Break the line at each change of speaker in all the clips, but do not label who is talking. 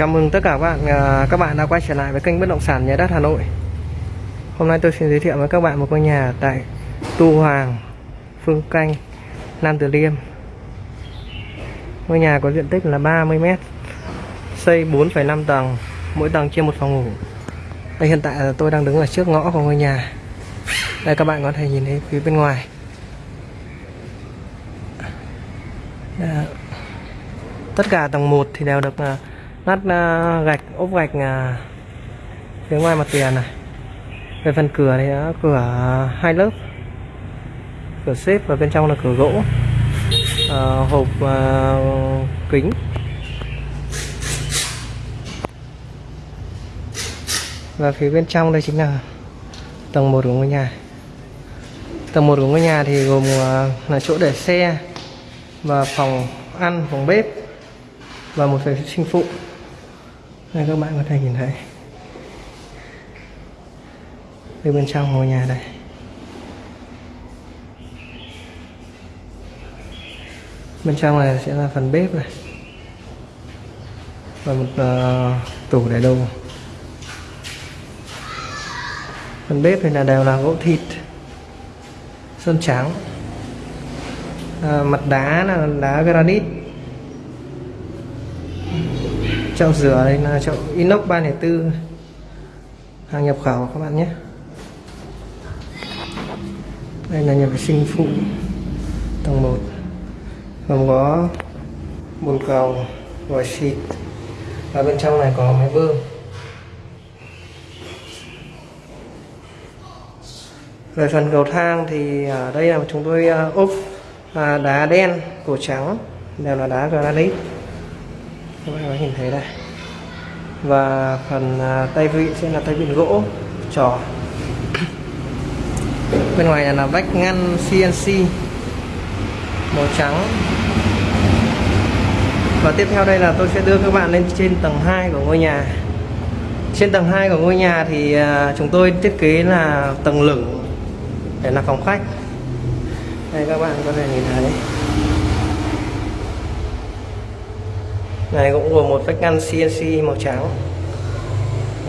Chào mừng tất cả các bạn à, các bạn đã quay trở lại với kênh bất động sản nhà đất Hà Nội. Hôm nay tôi xin giới thiệu với các bạn một ngôi nhà tại Tu Hoàng, Phương Canh, Nam Từ Liêm. Ngôi nhà có diện tích là 30 m, xây 4,5 tầng, mỗi tầng chia một phòng ngủ. Đây hiện tại là tôi đang đứng ở trước ngõ của ngôi nhà. Đây các bạn có thể nhìn thấy phía bên ngoài. Đó. Tất cả tầng 1 thì đều được à, lát à, gạch ốp gạch à, phía ngoài mặt tiền này. Về phần cửa thì đã cửa hai lớp cửa xếp và bên trong là cửa gỗ à, hộp à, kính. Và phía bên trong đây chính là tầng 1 của ngôi nhà. Tầng 1 của ngôi nhà thì gồm là chỗ để xe và phòng ăn phòng bếp và một vệ sinh phụ đây các bạn có thể nhìn thấy. Đây bên trong ngôi nhà đây. Bên trong này sẽ là phần bếp này. Và một uh, tủ để đồ. Phần bếp thì là đều là gỗ thịt sơn trắng. À, mặt đá là đá granite chậu rửa đây là chậu inox 304 hàng nhập khẩu các bạn nhé. Đây là nhà vệ sinh phụ tầng 1 gồm có bồn cầu, vòi xịt. Và bên trong này có máy bơm. Về phần cầu thang thì ở đây là chúng tôi à, ốp à, đá đen cổ trắng, đều là đá granite các bạn có nhìn thấy đây. Và phần à, tay vịn sẽ là tay vịn gỗ, trò. Bên ngoài là vách ngăn CNC màu trắng. Và tiếp theo đây là tôi sẽ đưa các bạn lên trên tầng 2 của ngôi nhà. Trên tầng 2 của ngôi nhà thì à, chúng tôi thiết kế là tầng lửng, để là phòng khách. Đây, các bạn có thể nhìn thấy. Này, cũng gồm một vách ngăn CNC màu trắng.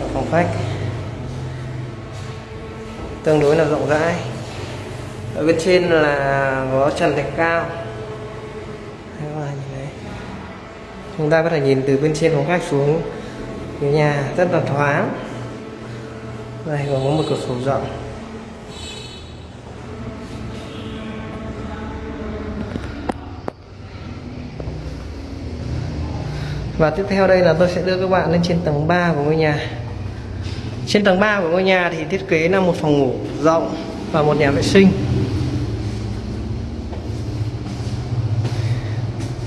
Và phòng khách. Tương đối là rộng rãi. Ở bên trên là có trần thạch cao. Chúng ta có thể nhìn từ bên trên phòng khách xuống. Phía nhà rất là thoáng. Đây còn có một cửa sổ rộng. Và tiếp theo đây là tôi sẽ đưa các bạn lên trên tầng 3 của ngôi nhà. Trên tầng 3 của ngôi nhà thì thiết kế là một phòng ngủ rộng và một nhà vệ sinh.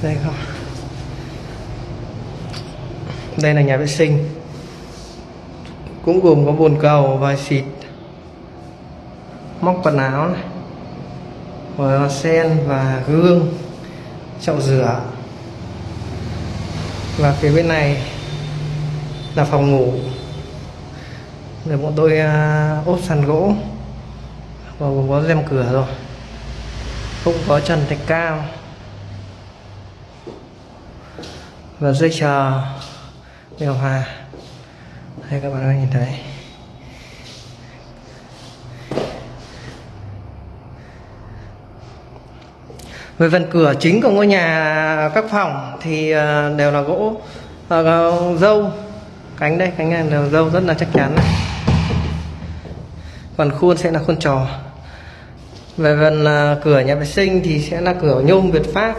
Đây không Đây là nhà vệ sinh. Cũng gồm có bồn cầu và xịt, Móc quần áo này Và sen và gương, Chậu rửa và phía bên này là phòng ngủ. Để bọn tôi uh, ốp sàn gỗ. Và có rèm cửa rồi. Cũng có trần thạch cao. Và dây chờ điều hòa. Đây các bạn có nhìn thấy. Về phần cửa chính của ngôi nhà các phòng thì ờ, đều là gỗ ờ, dâu. Cánh đây, cánh này đều dâu rất là chắc chắn. Này. còn khuôn sẽ là khuôn trò. Về phần ờ, cửa nhà vệ sinh thì sẽ là cửa nhôm Việt Pháp.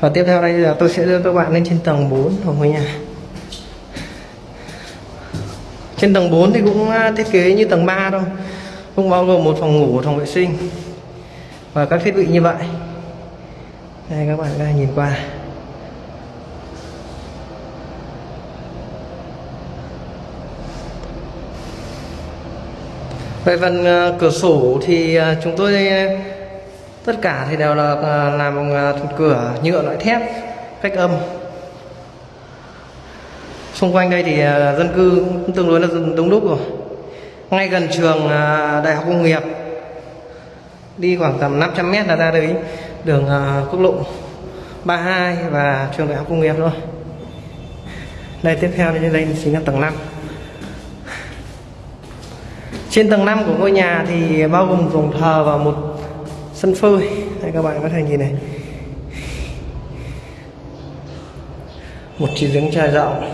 Và tiếp theo đây là tôi sẽ đưa các bạn lên trên tầng 4 của ngôi nhà. Trên tầng 4 thì cũng thiết kế như tầng 3 thôi không bao gồm một phòng ngủ phòng vệ sinh và các thiết bị như vậy. Đây, các bạn đang nhìn qua. Về phần ờ, cửa sổ thì ờ, chúng tôi ờ, tất cả thì đều là làm bằng cửa nhựa loại thép, cách âm. Xung quanh đây thì dân cư cũng tương đối là đông đúc rồi ngay gần trường à, đại học công nghiệp. Đi khoảng tầm 500 mét là ra đấy. Đường à, quốc lộ 32 và trường đại học công nghiệp thôi. Đây, tiếp theo thì đây chính là tầng 5 trên tầng 5 của ngôi nhà thì bao gồm phòng thờ và một sân phơi. Đây, các bạn có thể nhìn này. Một chiếc giếng trà rộng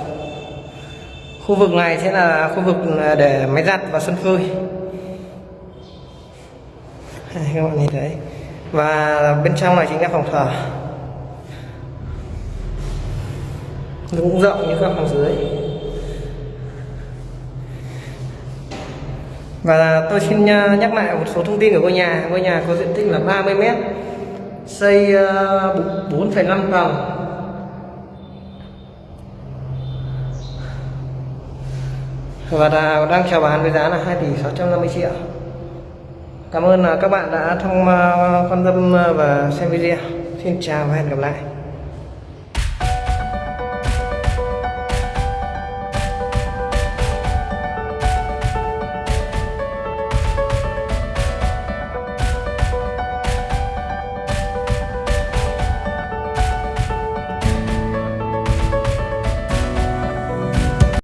khu vực này sẽ là khu vực à, để máy giặt và sân phơi. Các bạn nhìn thấy. Và bên trong này chính là phòng thờ. Nó cũng rộng như các phòng dưới. Và tôi xin à, nhắc lại một số thông tin của ngôi nhà. Ngôi nhà có diện tích là 30 mét xây à, 4,5 tầng. Và đang chào bán với giá là 2 tỷ 650 triệu. Cảm ơn à, các bạn đã thông à, quan tâm à, và xem video. Xin chào và hẹn gặp lại.